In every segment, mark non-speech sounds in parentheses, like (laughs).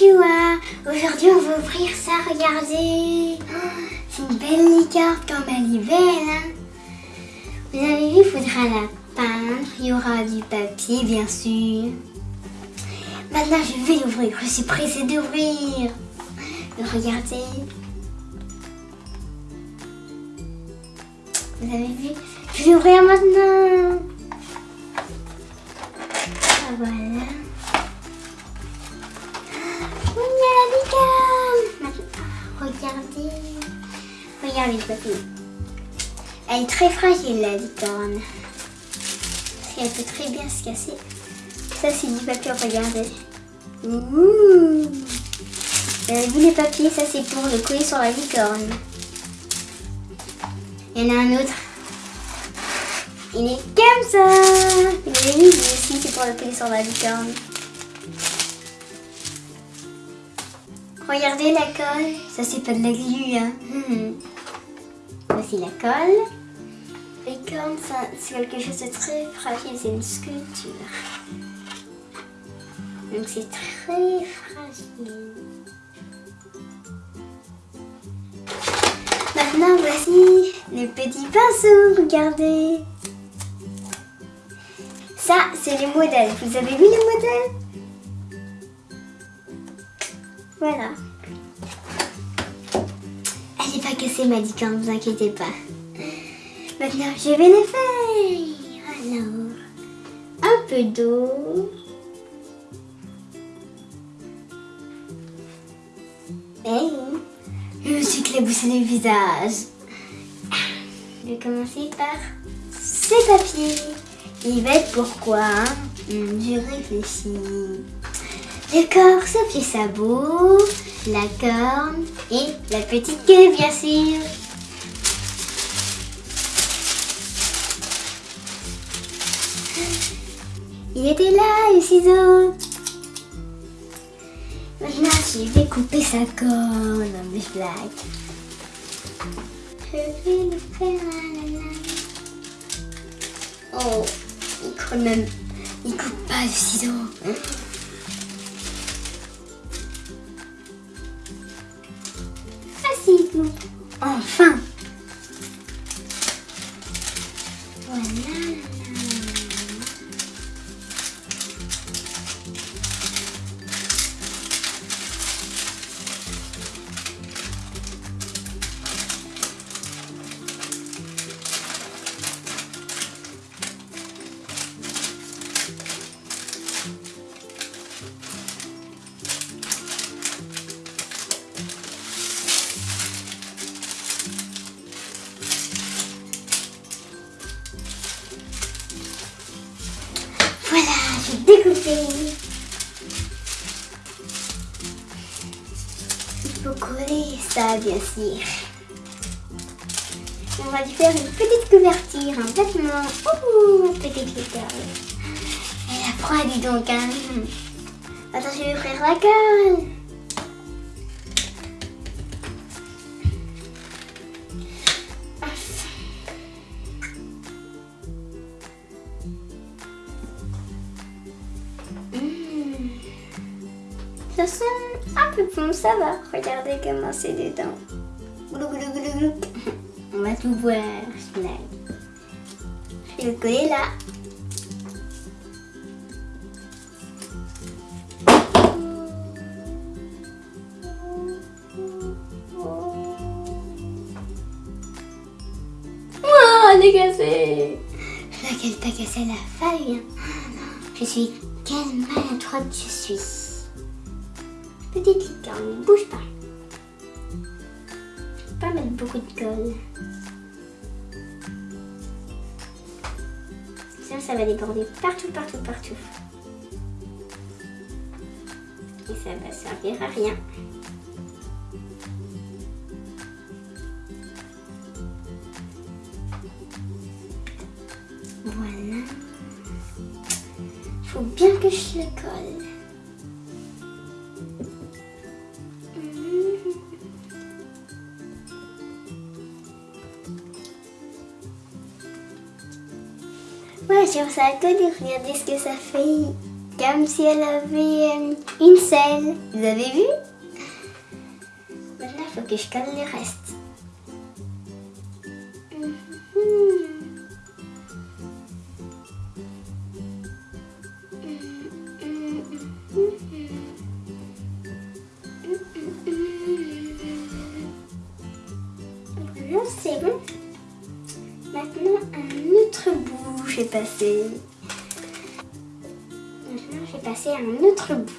Bonjour Aujourd'hui on va ouvrir ça, regardez C'est une belle licorne comme elle est belle hein. Vous avez vu, il faudra la peindre, il y aura du papier bien sûr. Maintenant je vais l'ouvrir, je suis pressée d'ouvrir. Regardez. Vous avez vu? Je vais l'ouvrir maintenant. Elle est très fragile la licorne. Qu'elle peut très bien se casser. Ça c'est du papier, regardez. Ouh. Vous avez vu les papiers, ça c'est pour le coller sur la licorne. Il y en a un autre. Il est comme ça. Vous avez vu, aussi c'est pour le coller sur la licorne. Regardez la colle. Ça c'est pas de la glu, hein. Voici la colle. Licorne, ça, c'est quelque chose de très fragile, c'est une sculpture. Donc c'est très fragile. Maintenant voici les petits pinceaux, regardez. Ça c'est les modèles. Vous avez vu les modèles? Voilà. Elle n'est pas cassée ma licorne, ne vous inquiétez pas. Maintenant je vais les faire. Alors, un peu d'eau. Hey, je me suis éclaboussé le visage. Je vais commencer par ces papiers. Ils va être pourquoi? Hmm, Je réfléchis. Le corps, sauf les sabots, la corne et la petite queue, bien sûr. Il était là, le ciseau. Maintenant, je vais couper sa corne. Non, mais je blague. Je vais le faire lame. Oh, il coupe même. Il coupe pas le ciseau. Ah Enfin. Découper. Il faut coller ça, bien sûr. On va lui faire une petite couverture, un vêtement. Ouh, petite licorne. Elle a froid, dis donc. Hein. Attends, je vais ouvrir la colle. Ça sent un peu bon, ça va. Regardez comment c'est dedans. (laughs) On va tout voir, blague. Je le coller là. Oh, elle est cassée. Je vois qu'elle pas cassé la feuille. Non. Je suis quelle maladroite je suis. Petite licorne, ne bouge pas. Je vais pas mettre beaucoup de colle. Sinon ça va déborder partout, partout, partout. Et ça va servir à rien. Voilà. Faut bien que je le colle. Sur sa colle, regardez ce que ça fait. Comme si elle avait euh, une selle. Vous avez vu? Maintenant, il faut que je colle le reste. J'ai passé. Maintenant, j'ai passé un autre bout.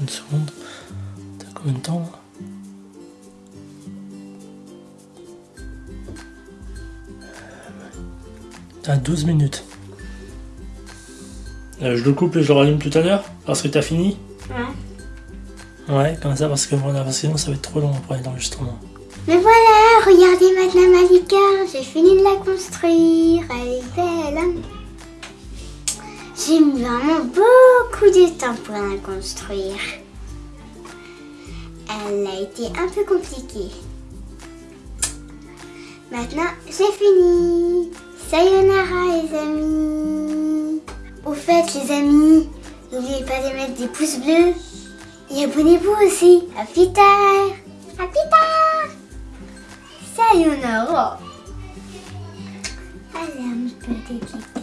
Une seconde. T'as combien de temps là T'as 12 minutes. Euh, je le coupe et je le rallume tout à l'heure parce que t'as fini Ouais. Ouais, comme ça parce que voilà, parce que sinon ça va être trop long après l'enregistrement. Mais voilà, regardez maintenant ma j'ai fini de la construire, elle est belle. J'ai mis vraiment beaucoup de temps pour la construire. Elle a été un peu compliquée. Maintenant, c'est fini. Sayonara les amis. Au fait les amis, n'oubliez pas de mettre des pouces bleus et abonnez-vous aussi. À plus tard. À plus tard. you know, look. I am pretty cute.